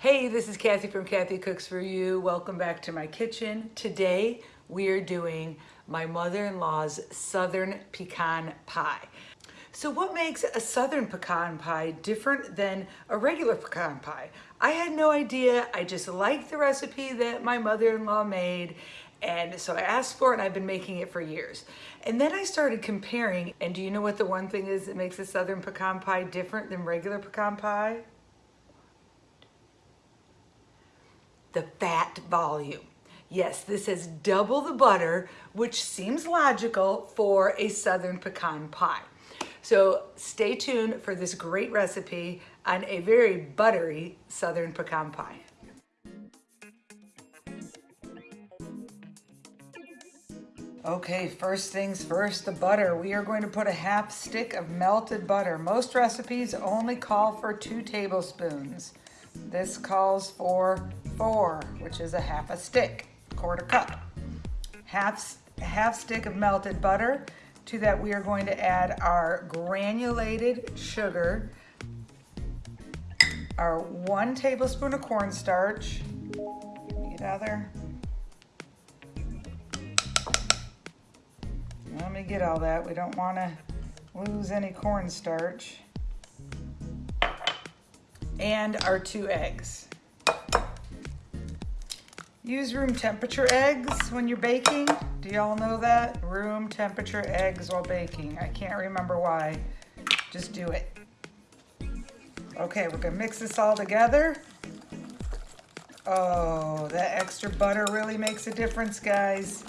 Hey, this is Kathy from Kathy Cooks For You. Welcome back to my kitchen. Today, we are doing my mother-in-law's Southern Pecan Pie. So what makes a Southern pecan pie different than a regular pecan pie? I had no idea. I just liked the recipe that my mother-in-law made and so I asked for it and I've been making it for years. And then I started comparing, and do you know what the one thing is that makes a Southern pecan pie different than regular pecan pie? The fat volume. Yes, this has double the butter, which seems logical for a Southern pecan pie. So stay tuned for this great recipe on a very buttery Southern pecan pie. Okay, first things first, the butter. We are going to put a half stick of melted butter. Most recipes only call for two tablespoons. This calls for four, which is a half a stick, quarter cup. Half, half stick of melted butter. To that we are going to add our granulated sugar, our one tablespoon of cornstarch. Get out there. Let me get all that. We don't want to lose any cornstarch. And our two eggs. Use room temperature eggs when you're baking. Do y'all know that? Room temperature eggs while baking. I can't remember why. Just do it. Okay, we're gonna mix this all together. Oh, that extra butter really makes a difference, guys.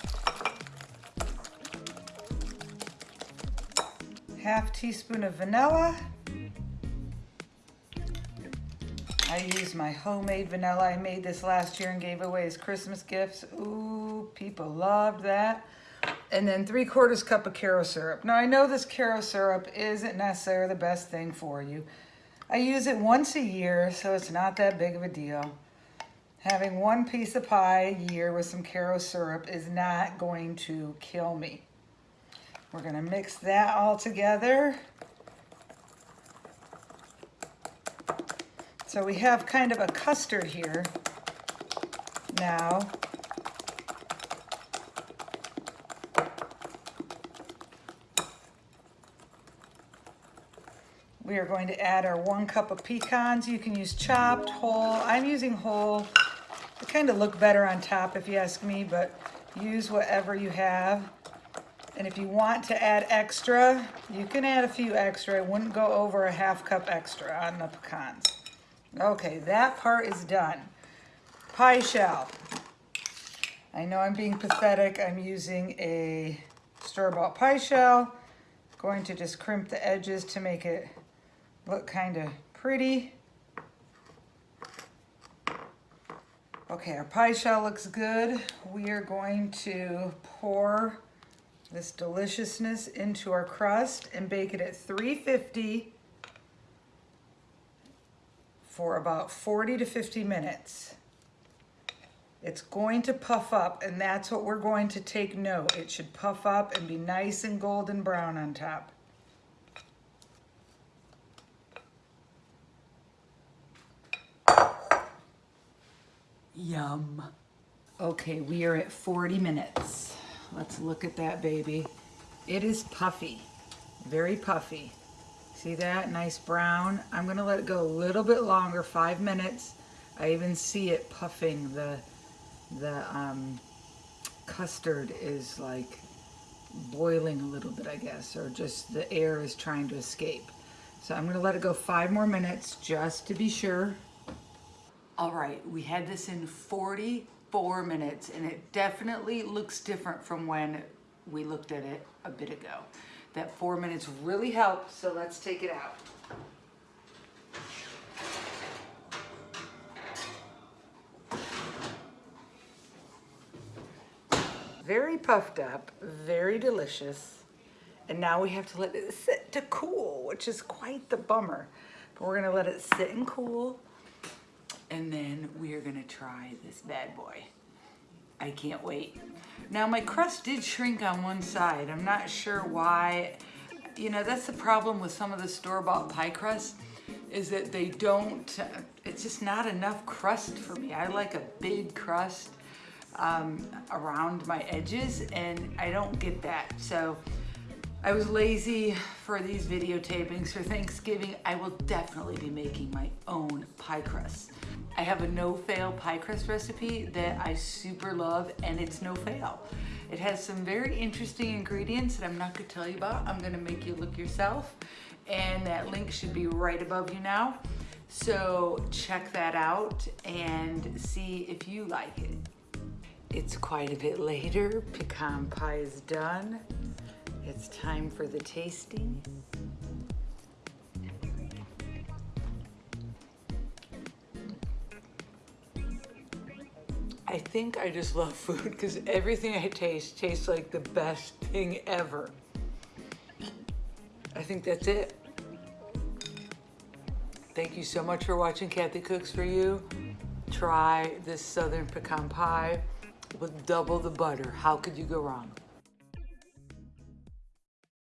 Half teaspoon of vanilla. I use my homemade vanilla. I made this last year and gave away as Christmas gifts. Ooh, people loved that. And then three quarters cup of Karo syrup. Now I know this Karo syrup isn't necessarily the best thing for you. I use it once a year, so it's not that big of a deal. Having one piece of pie a year with some Karo syrup is not going to kill me. We're gonna mix that all together. So we have kind of a custard here now. We are going to add our one cup of pecans. You can use chopped, whole. I'm using whole. They kind of look better on top if you ask me, but use whatever you have. And if you want to add extra, you can add a few extra. I wouldn't go over a half cup extra on the pecans. Okay, that part is done. Pie shell. I know I'm being pathetic. I'm using a store-bought pie shell. Going to just crimp the edges to make it look kind of pretty. Okay, our pie shell looks good. We are going to pour this deliciousness into our crust and bake it at 350 for about 40 to 50 minutes. It's going to puff up and that's what we're going to take note. It should puff up and be nice and golden brown on top. Yum. Okay, we are at 40 minutes. Let's look at that baby. It is puffy, very puffy. See that? Nice brown. I'm going to let it go a little bit longer, five minutes. I even see it puffing. The, the um, custard is like boiling a little bit, I guess, or just the air is trying to escape. So I'm going to let it go five more minutes just to be sure. All right, we had this in 44 minutes and it definitely looks different from when we looked at it a bit ago. That four minutes really helped, so let's take it out. Very puffed up, very delicious. And now we have to let it sit to cool, which is quite the bummer. But we're gonna let it sit and cool. And then we are gonna try this bad boy. I can't wait. Now my crust did shrink on one side. I'm not sure why. You know, that's the problem with some of the store-bought pie crusts is that they don't, it's just not enough crust for me. I like a big crust um, around my edges and I don't get that. So I was lazy for these videotapings for Thanksgiving. I will definitely be making my own pie crust. I have a no-fail pie crust recipe that I super love and it's no fail. It has some very interesting ingredients that I'm not gonna tell you about. I'm gonna make you look yourself and that link should be right above you now. So check that out and see if you like it. It's quite a bit later. Pecan pie is done. It's time for the tasting. I think I just love food because everything I taste tastes like the best thing ever. I think that's it. Thank you so much for watching Kathy Cooks For You. Try this Southern Pecan Pie with double the butter. How could you go wrong?